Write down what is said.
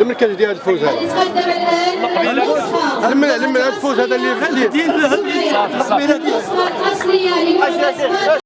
المركز ديال الفوز هذا؟ لمن لما الفوز هذا اللي دين الأصلية للأسماء الأصلية